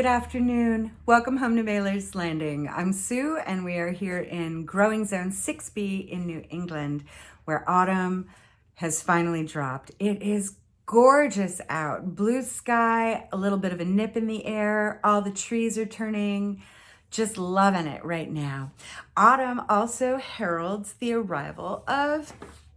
Good afternoon. Welcome home to Mailer's Landing. I'm Sue and we are here in Growing Zone 6B in New England where autumn has finally dropped. It is gorgeous out. Blue sky, a little bit of a nip in the air. All the trees are turning. Just loving it right now. Autumn also heralds the arrival of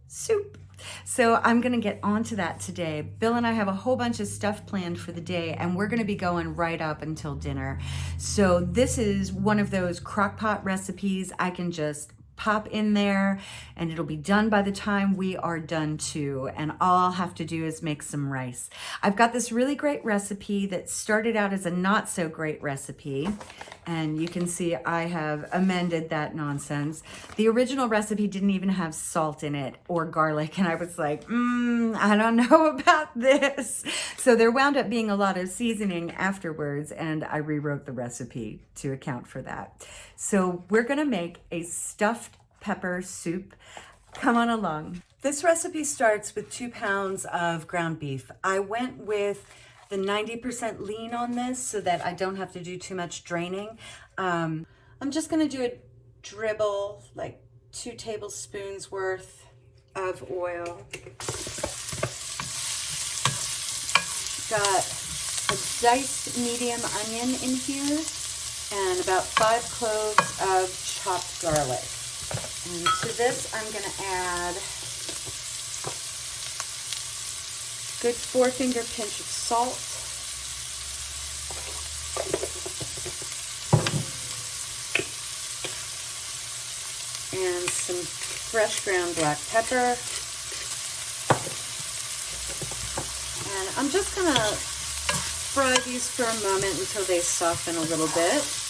soup. So I'm gonna get onto that today. Bill and I have a whole bunch of stuff planned for the day and we're gonna be going right up until dinner. So this is one of those crock pot recipes I can just pop in there and it'll be done by the time we are done too. And all I'll have to do is make some rice. I've got this really great recipe that started out as a not so great recipe. And you can see I have amended that nonsense. The original recipe didn't even have salt in it or garlic. And I was like, mm, I don't know about this. So there wound up being a lot of seasoning afterwards and I rewrote the recipe to account for that. So we're gonna make a stuffed pepper soup. Come on along. This recipe starts with two pounds of ground beef. I went with the 90% lean on this so that I don't have to do too much draining. Um, I'm just gonna do a dribble, like two tablespoons worth of oil. Got a diced medium onion in here and about five cloves of chopped garlic. And to this, I'm gonna add good four finger pinch of salt. And some fresh ground black pepper. And I'm just gonna fry these for a moment until they soften a little bit.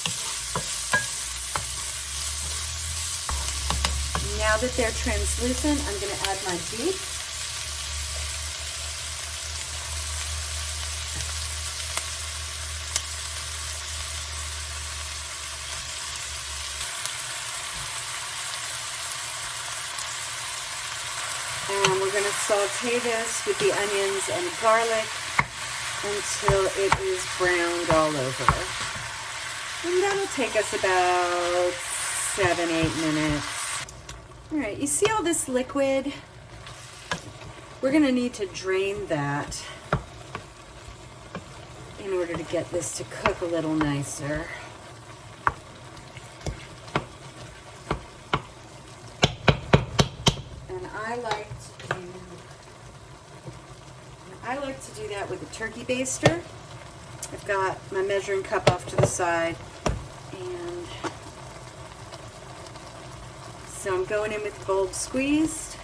Now that they're translucent, I'm going to add my beef. And we're going to saute this with the onions and garlic until it is browned all over. And that'll take us about seven, eight minutes. All right, you see all this liquid? We're gonna need to drain that in order to get this to cook a little nicer. And I like to I like to do that with a turkey baster. I've got my measuring cup off to the side and so I'm going in with bulb squeezed.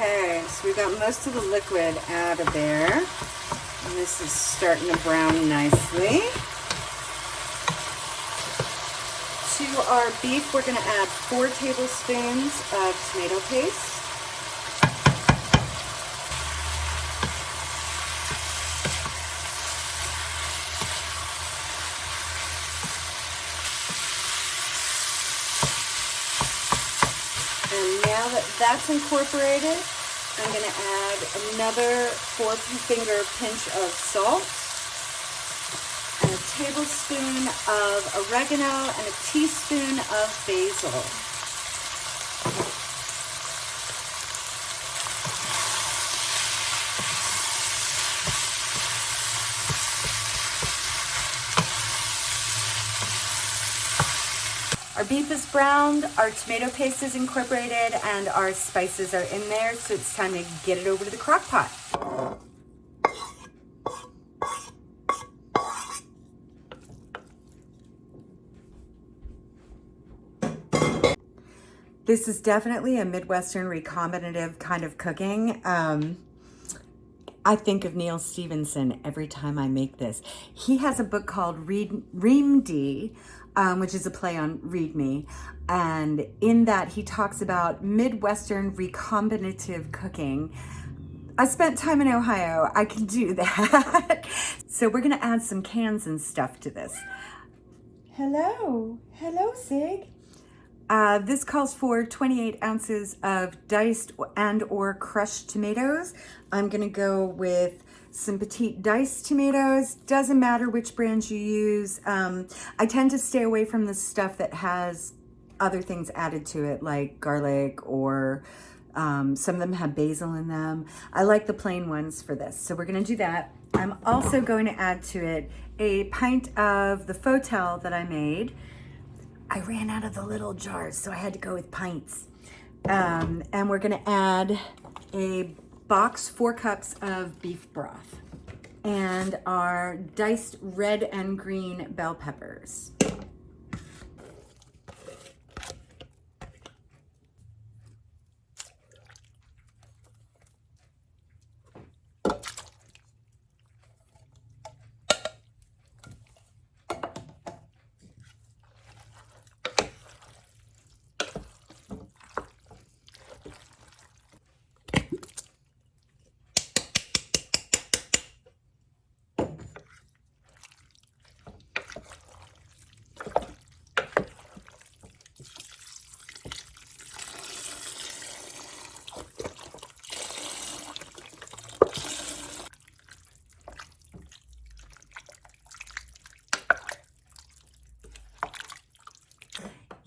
Okay, so we got most of the liquid out of there. And this is starting to brown nicely. To our beef, we're gonna add four tablespoons of tomato paste. And now that that's incorporated, I'm going to add another four finger pinch of salt, and a tablespoon of oregano, and a teaspoon of basil. Our beef is browned, our tomato paste is incorporated, and our spices are in there, so it's time to get it over to the crock pot. This is definitely a Midwestern recombinative kind of cooking. Um, I think of Neal Stephenson every time I make this. He has a book called Reamde, um, which is a play on Read Me. And in that, he talks about Midwestern recombinative cooking. I spent time in Ohio. I can do that. so we're going to add some cans and stuff to this. Hello. Hello, Sig. Uh, this calls for 28 ounces of diced and or crushed tomatoes. I'm gonna go with some petite diced tomatoes. Doesn't matter which brand you use. Um, I tend to stay away from the stuff that has other things added to it like garlic or um, some of them have basil in them. I like the plain ones for this. So we're gonna do that. I'm also going to add to it a pint of the Rotel that I made. I ran out of the little jars, so I had to go with pints. Um, and we're gonna add a box, four cups of beef broth and our diced red and green bell peppers.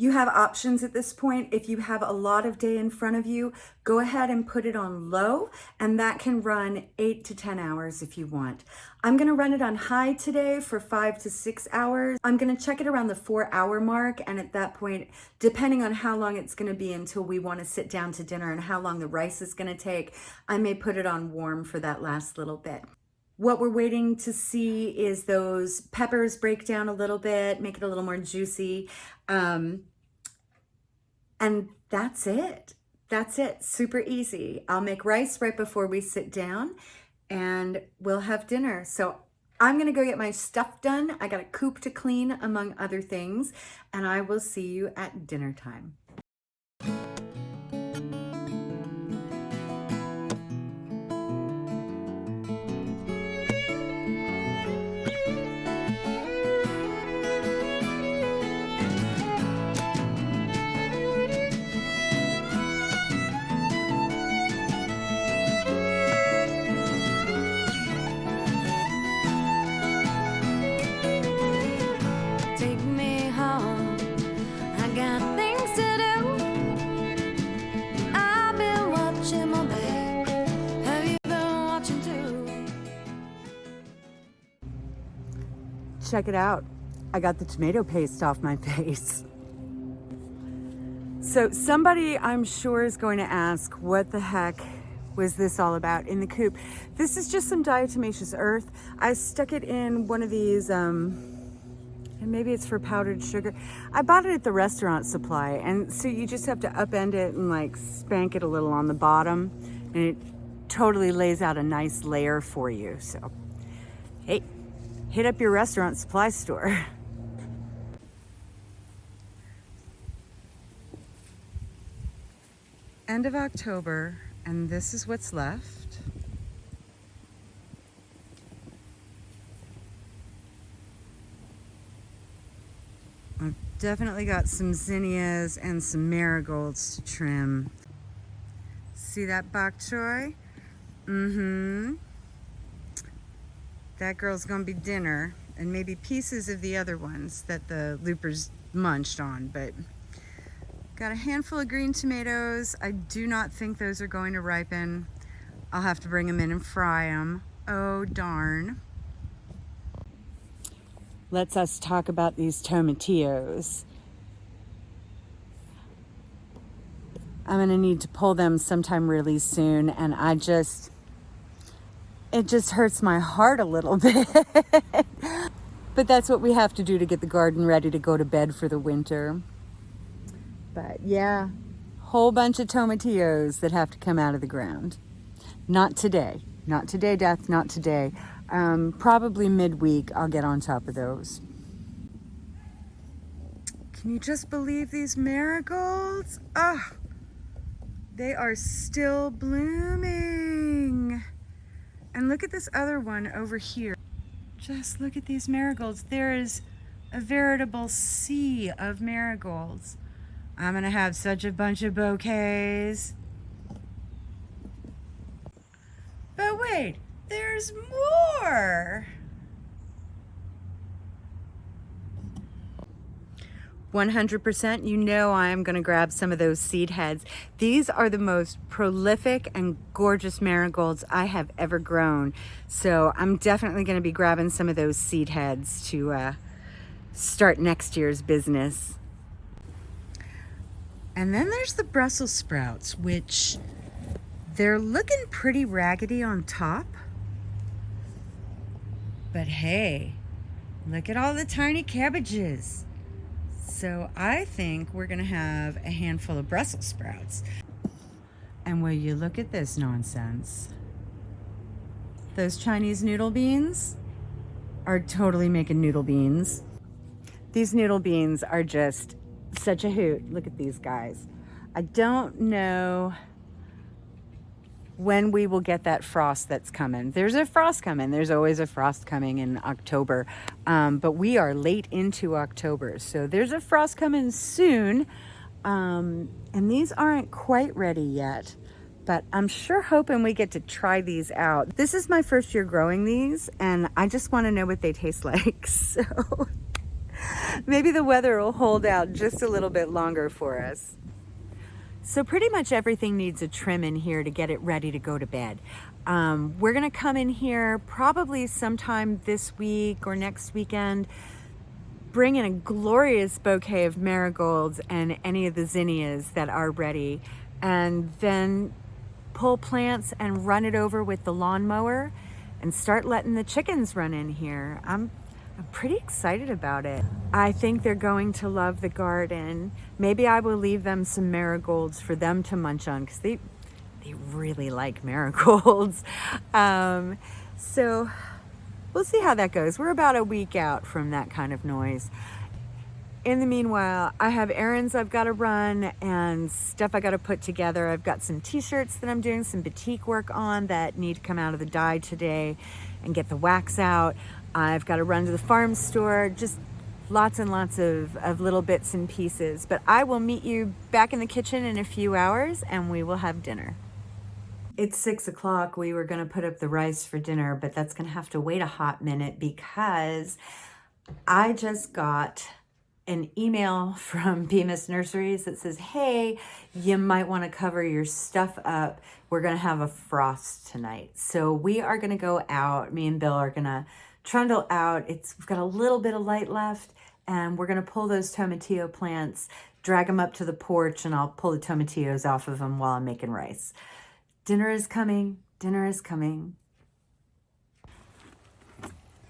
You have options at this point. If you have a lot of day in front of you, go ahead and put it on low and that can run eight to 10 hours if you want. I'm gonna run it on high today for five to six hours. I'm gonna check it around the four hour mark and at that point, depending on how long it's gonna be until we wanna sit down to dinner and how long the rice is gonna take, I may put it on warm for that last little bit. What we're waiting to see is those peppers break down a little bit, make it a little more juicy. Um, and that's it. That's it. Super easy. I'll make rice right before we sit down and we'll have dinner. So I'm going to go get my stuff done. I got a coop to clean among other things and I will see you at dinner time. Check it out. I got the tomato paste off my face. So somebody I'm sure is going to ask what the heck was this all about in the coop. This is just some diatomaceous earth. I stuck it in one of these, um, and maybe it's for powdered sugar. I bought it at the restaurant supply. And so you just have to upend it and like spank it a little on the bottom and it totally lays out a nice layer for you. So, hit up your restaurant supply store. End of October, and this is what's left. I've definitely got some zinnias and some marigolds to trim. See that bok choy? Mm-hmm. That girl's gonna be dinner and maybe pieces of the other ones that the loopers munched on, but got a handful of green tomatoes. I do not think those are going to ripen. I'll have to bring them in and fry them. Oh, darn. Let's us talk about these tomatillos. I'm gonna need to pull them sometime really soon and I just, it just hurts my heart a little bit. but that's what we have to do to get the garden ready to go to bed for the winter. But yeah, whole bunch of tomatillos that have to come out of the ground. Not today. Not today, Death. Not today. Um, probably midweek I'll get on top of those. Can you just believe these marigolds? Oh, they are still blooming. And look at this other one over here. Just look at these marigolds. There is a veritable sea of marigolds. I'm gonna have such a bunch of bouquets. But wait, there's more. 100% you know I'm going to grab some of those seed heads. These are the most prolific and gorgeous marigolds I have ever grown. So I'm definitely going to be grabbing some of those seed heads to uh, start next year's business. And then there's the Brussels sprouts, which they're looking pretty raggedy on top. But hey, look at all the tiny cabbages. So I think we're gonna have a handful of Brussels sprouts. And will you look at this nonsense? Those Chinese noodle beans are totally making noodle beans. These noodle beans are just such a hoot. Look at these guys. I don't know when we will get that frost that's coming. There's a frost coming. There's always a frost coming in October. Um, but we are late into October. So there's a frost coming soon. Um, and these aren't quite ready yet. But I'm sure hoping we get to try these out. This is my first year growing these. And I just want to know what they taste like. So maybe the weather will hold out just a little bit longer for us. So pretty much everything needs a trim in here to get it ready to go to bed. Um, we're gonna come in here probably sometime this week or next weekend, bring in a glorious bouquet of marigolds and any of the zinnias that are ready, and then pull plants and run it over with the lawnmower and start letting the chickens run in here. I'm I'm pretty excited about it. I think they're going to love the garden. Maybe I will leave them some marigolds for them to munch on because they, they really like marigolds. Um, so we'll see how that goes. We're about a week out from that kind of noise. In the meanwhile, I have errands I've got to run and stuff I got to put together. I've got some t-shirts that I'm doing some batik work on that need to come out of the dye today and get the wax out. I've got to run to the farm store, just lots and lots of, of little bits and pieces. But I will meet you back in the kitchen in a few hours and we will have dinner. It's six o'clock. We were going to put up the rice for dinner, but that's going to have to wait a hot minute because I just got an email from Bemis Nurseries that says, hey, you might want to cover your stuff up. We're going to have a frost tonight. So we are going to go out. Me and Bill are going to trundle out. It's We've got a little bit of light left and we're gonna pull those tomatillo plants, drag them up to the porch and I'll pull the tomatillos off of them while I'm making rice. Dinner is coming, dinner is coming.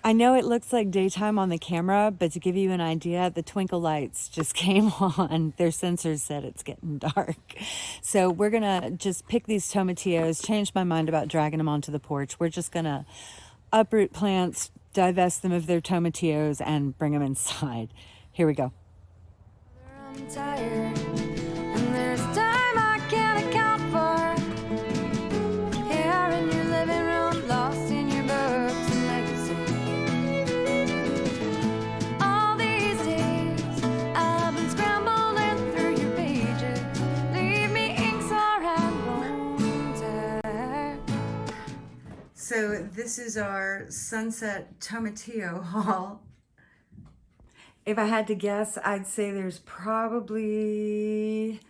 I know it looks like daytime on the camera, but to give you an idea, the twinkle lights just came on. Their sensors said it's getting dark. So we're gonna just pick these tomatillos, change my mind about dragging them onto the porch. We're just gonna uproot plants, divest them of their tomatillos and bring them inside. Here we go. So this is our Sunset Tomatillo haul. If I had to guess, I'd say there's probably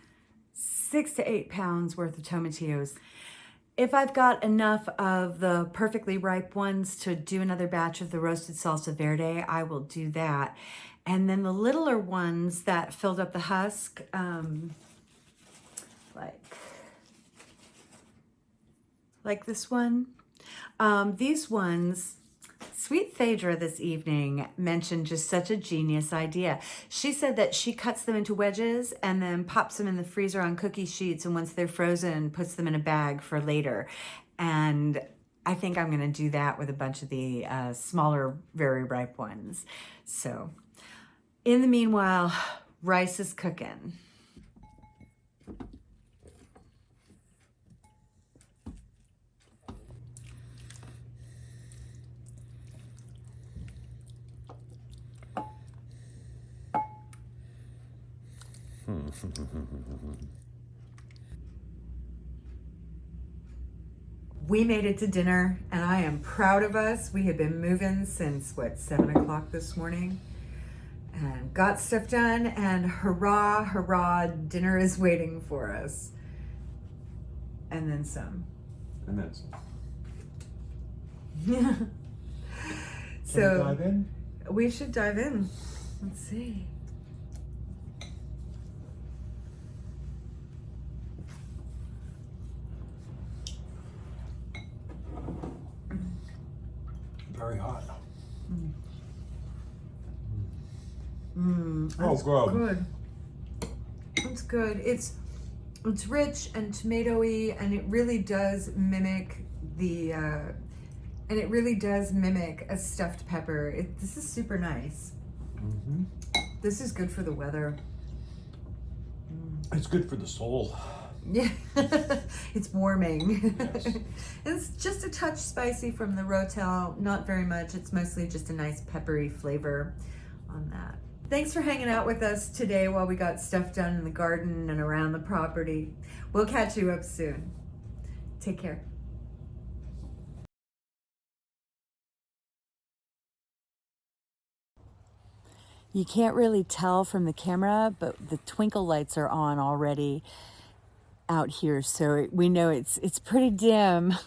six to eight pounds worth of tomatillos. If I've got enough of the perfectly ripe ones to do another batch of the roasted salsa verde, I will do that. And then the littler ones that filled up the husk, um, like, like this one, um, these ones, Sweet Phaedra this evening mentioned just such a genius idea. She said that she cuts them into wedges and then pops them in the freezer on cookie sheets and once they're frozen, puts them in a bag for later. And I think I'm gonna do that with a bunch of the uh, smaller, very ripe ones. So in the meanwhile, Rice is cooking. we made it to dinner and I am proud of us. We had been moving since what, seven o'clock this morning and got stuff done and hurrah, hurrah, dinner is waiting for us. And then some. And then some. Yeah. Shall we so dive in? we should dive in. Let's see. Very hot. Mm, Oh, that's good. good. It's good. It's it's rich and tomatoey, and it really does mimic the, uh, and it really does mimic a stuffed pepper. It, this is super nice. hmm This is good for the weather. It's good for the soul. Yeah, it's warming. Yes. it's just a touch spicy from the Rotel, not very much. It's mostly just a nice peppery flavor on that. Thanks for hanging out with us today while we got stuff done in the garden and around the property. We'll catch you up soon. Take care. You can't really tell from the camera, but the twinkle lights are on already out here, so we know it's it's pretty dim.